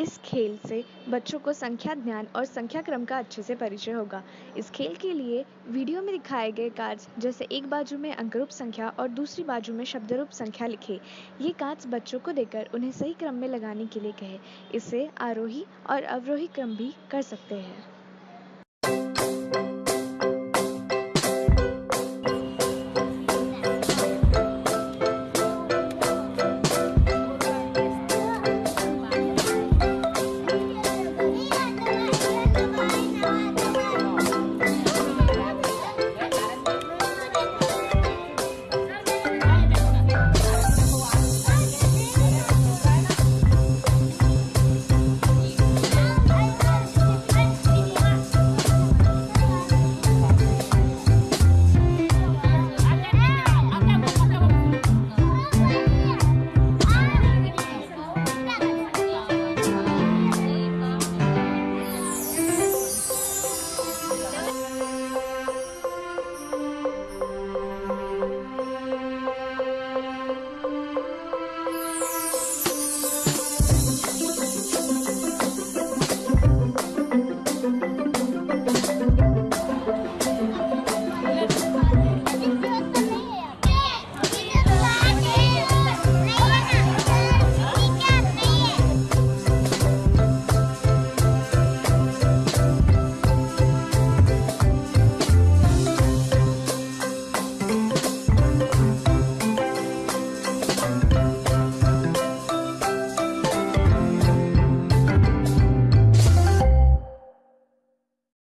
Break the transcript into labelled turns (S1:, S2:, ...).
S1: इस खेल से बच्चों को संख्या ज्ञान और संख्या क्रम का अच्छे से परिचय होगा। इस खेल के लिए वीडियो में दिखाए गए कार्ड्स जैसे एक बाजू में अंकरूप संख्या और दूसरी बाजू में शब्दरूप संख्या लिखे। ये कार्ड्स बच्चों को देकर उन्हें सही क्रम में लगाने के लिए कहे। इससे आरोही और अवरोही क्रम भी कर सकते हैं।